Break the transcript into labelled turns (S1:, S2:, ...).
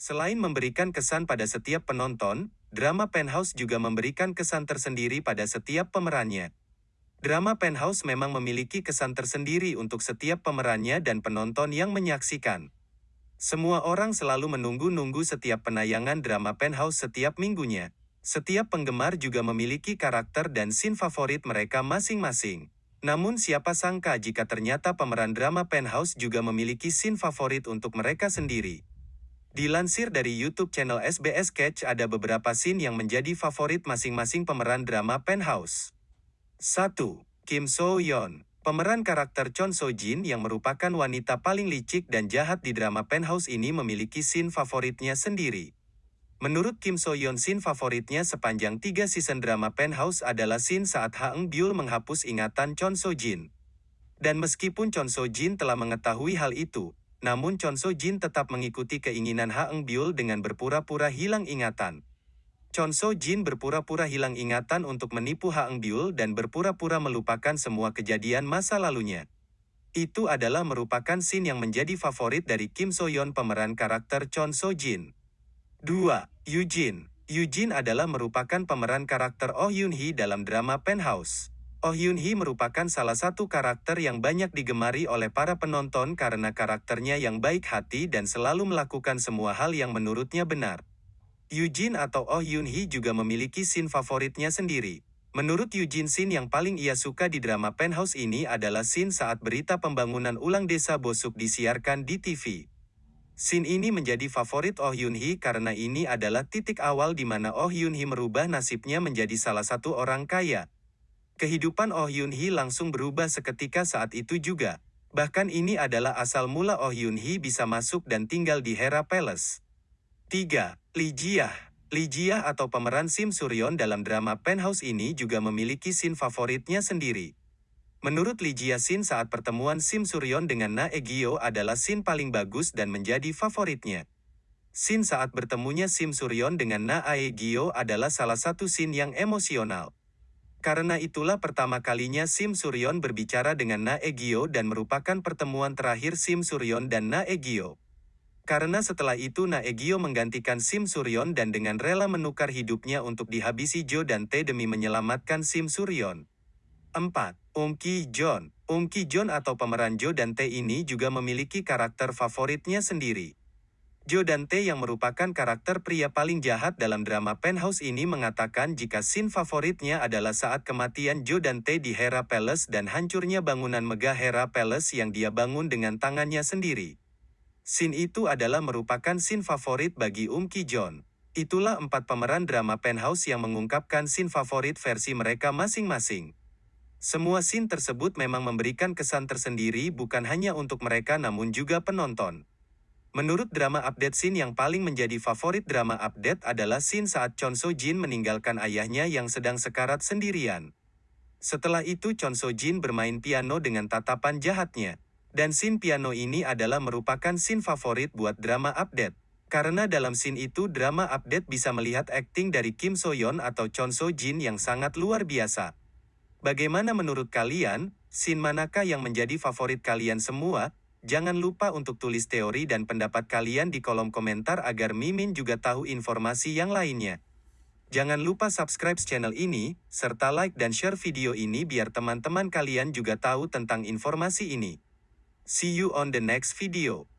S1: Selain memberikan kesan pada setiap penonton, drama Penthouse juga memberikan kesan tersendiri pada setiap pemerannya. Drama Penthouse memang memiliki kesan tersendiri untuk setiap pemerannya dan penonton yang menyaksikan. Semua orang selalu menunggu-nunggu setiap penayangan drama Penthouse setiap minggunya. Setiap penggemar juga memiliki karakter dan scene favorit mereka masing-masing. Namun siapa sangka jika ternyata pemeran drama Penthouse juga memiliki scene favorit untuk mereka sendiri. Dilansir dari YouTube channel SBS Catch ada beberapa scene yang menjadi favorit masing-masing pemeran drama Penthouse. 1. Kim So Yeon Pemeran karakter Chon So Jin yang merupakan wanita paling licik dan jahat di drama Penthouse ini memiliki scene favoritnya sendiri. Menurut Kim So Yeon scene favoritnya sepanjang tiga season drama Penthouse adalah scene saat Ha Eung Byul menghapus ingatan Chon So Jin. Dan meskipun Chon So Jin telah mengetahui hal itu, namun Chon So Jin tetap mengikuti keinginan Ha Eung Byul dengan berpura-pura hilang ingatan. Chon So Jin berpura-pura hilang ingatan untuk menipu Ha Eung Byul dan berpura-pura melupakan semua kejadian masa lalunya. Itu adalah merupakan scene yang menjadi favorit dari Kim So Yeon pemeran karakter Chon So Jin. 2. Eugene Eugene adalah merupakan pemeran karakter Oh Yoon Hee dalam drama Penthouse. Oh Yoon Hee merupakan salah satu karakter yang banyak digemari oleh para penonton karena karakternya yang baik hati dan selalu melakukan semua hal yang menurutnya benar. Eugene atau Oh Yoon Hee juga memiliki scene favoritnya sendiri. Menurut Eugene scene yang paling ia suka di drama Penthouse ini adalah scene saat berita pembangunan ulang desa Bosuk disiarkan di TV. Scene ini menjadi favorit Oh Yoon Hee karena ini adalah titik awal di mana Oh Yoon Hee merubah nasibnya menjadi salah satu orang kaya. Kehidupan Oh Yoon Hee langsung berubah seketika saat itu juga. Bahkan ini adalah asal mula Oh Yoon Hee bisa masuk dan tinggal di Hera Palace. 3. Lee Jiah Lee Jiah atau pemeran Sim Suryon dalam drama Penthouse ini juga memiliki scene favoritnya sendiri. Menurut Lee Jiah scene saat pertemuan Sim Suryon dengan Na Egyo adalah scene paling bagus dan menjadi favoritnya. Scene saat bertemunya Sim Suryon dengan Na Aegyo adalah salah satu scene yang emosional. Karena itulah pertama kalinya Sim Suryon berbicara dengan Na Egyo dan merupakan pertemuan terakhir Sim Suryon dan Na Egyo. Karena setelah itu Naegyo menggantikan Sim Suryon dan dengan rela menukar hidupnya untuk dihabisi Jo dan Tae demi menyelamatkan Sim Suryon. 4. Um Ki Jon Um Ki Jon atau pemeran Jo dan Tae ini juga memiliki karakter favoritnya sendiri. Jo dan Tae yang merupakan karakter pria paling jahat dalam drama Penthouse ini mengatakan jika scene favoritnya adalah saat kematian Jo dan Tae di Hera Palace dan hancurnya bangunan megah Hera Palace yang dia bangun dengan tangannya sendiri. Scene itu adalah merupakan scene favorit bagi Um Ki Jon. Itulah empat pemeran drama Penthouse yang mengungkapkan scene favorit versi mereka masing-masing. Semua scene tersebut memang memberikan kesan tersendiri bukan hanya untuk mereka namun juga penonton. Menurut drama update scene yang paling menjadi favorit drama update adalah scene saat Chon So Jin meninggalkan ayahnya yang sedang sekarat sendirian. Setelah itu Chon So Jin bermain piano dengan tatapan jahatnya. Dan scene piano ini adalah merupakan scene favorit buat drama update. Karena dalam scene itu drama update bisa melihat akting dari Kim So Yeon atau Chon So Jin yang sangat luar biasa. Bagaimana menurut kalian, scene manakah yang menjadi favorit kalian semua? Jangan lupa untuk tulis teori dan pendapat kalian di kolom komentar agar Mimin juga tahu informasi yang lainnya. Jangan lupa subscribe channel ini, serta like dan share video ini biar teman-teman kalian juga tahu tentang informasi ini. See you on the next video.